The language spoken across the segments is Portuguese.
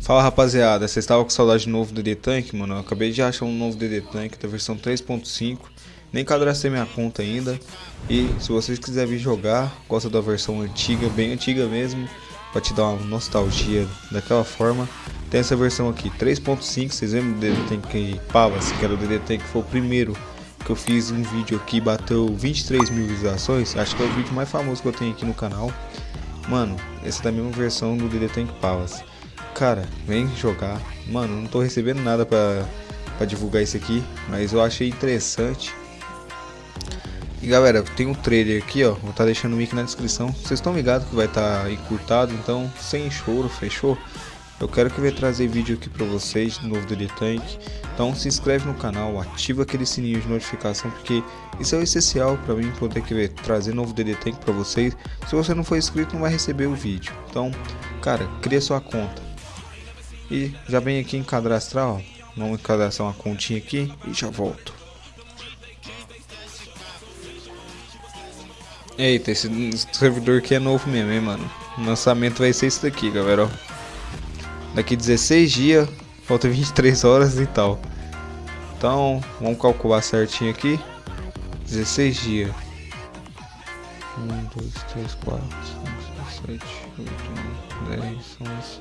Fala rapaziada, vocês estavam com saudade de novo DD Tank, mano? Eu acabei de achar um novo DD Tank da versão 3.5 Nem cadastrei minha conta ainda. E se vocês quiserem vir jogar, gosta da versão antiga, bem antiga mesmo Pra te dar uma nostalgia daquela forma Tem essa versão aqui, 3.5, vocês lembram do DD Tank Pavas, que era o DD Tank que foi o primeiro que eu fiz um vídeo aqui, bateu 23 mil visualizações? Acho que é o vídeo mais famoso que eu tenho aqui no canal. Mano, essa é da mesma versão do DD Tank Palace. Cara, vem jogar. Mano, não tô recebendo nada pra, pra divulgar isso aqui, mas eu achei interessante. E galera, tem um trailer aqui, ó. Vou estar tá deixando o link na descrição. Vocês estão ligados que vai estar tá encurtado, então sem choro, fechou? Eu quero que eu trazer vídeo aqui para vocês de novo do The Tank. Então se inscreve no canal, ativa aquele sininho de notificação porque isso é essencial para mim poder que trazer novo DD Tank para vocês. Se você não for inscrito não vai receber o vídeo. Então, cara, cria sua conta. E já vem aqui em cadastrar, ó. Vamos cadastrar uma continha aqui e já volto. Eita, esse servidor aqui é novo mesmo, hein, mano. O lançamento vai ser isso daqui, galera, ó. Daqui 16 dias, falta 23 horas e tal. Então, vamos calcular certinho aqui. 16 dias. 1, 2, 3, 4, 5, 6, 7, 8, 9, 10, 11,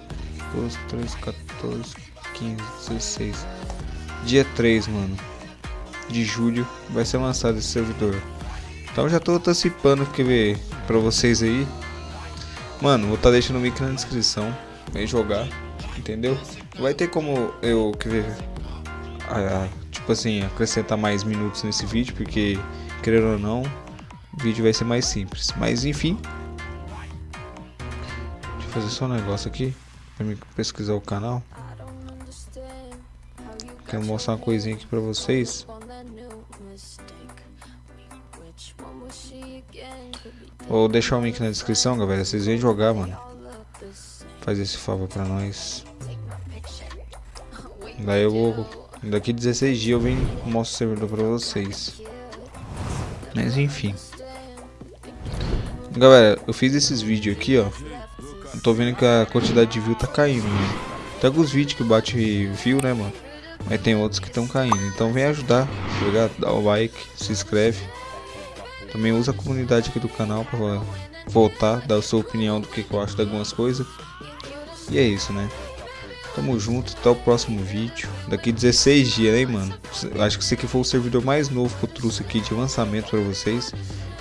12, 13, 14, 15, 16. Dia 3, mano. De julho vai ser lançado esse servidor. Então já tô antecipando que pra vocês aí. Mano, vou estar tá deixando o link na descrição. Vem jogar entendeu? Vai ter como eu querer, tipo assim, acrescentar mais minutos nesse vídeo, porque, querendo ou não, o vídeo vai ser mais simples. Mas enfim, fazer só um negócio aqui, pra me pesquisar o canal. Quero mostrar uma coisinha aqui pra vocês. Vou deixar o link na descrição, galera. Vocês vêm jogar, mano. Faz esse favor pra nós. Daí eu vou. Daqui 16 dias eu venho mostro o servidor pra vocês. Mas enfim. Galera, eu fiz esses vídeos aqui, ó. Eu tô vendo que a quantidade de view tá caindo, né? Tem alguns vídeos que bate view, né, mano? Mas tem outros que estão caindo. Então vem ajudar, tá Dá o like, se inscreve. Também usa a comunidade aqui do canal pra voltar, dar a sua opinião do que, que eu acho de algumas coisas. E é isso, né? Tamo junto, até o próximo vídeo. Daqui 16 dias, hein, mano? Acho que esse aqui foi o servidor mais novo que eu trouxe aqui de lançamento pra vocês.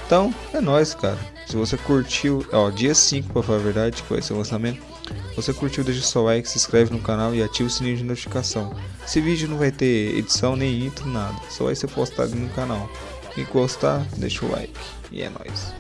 Então, é nóis, cara. Se você curtiu, ó, dia 5 pra falar a verdade, que vai ser o lançamento. Você curtiu, deixa seu like, se inscreve no canal e ativa o sininho de notificação. Esse vídeo não vai ter edição nem intro, nada. Só vai ser postado no canal. Quem gostar, deixa o like. E é nóis.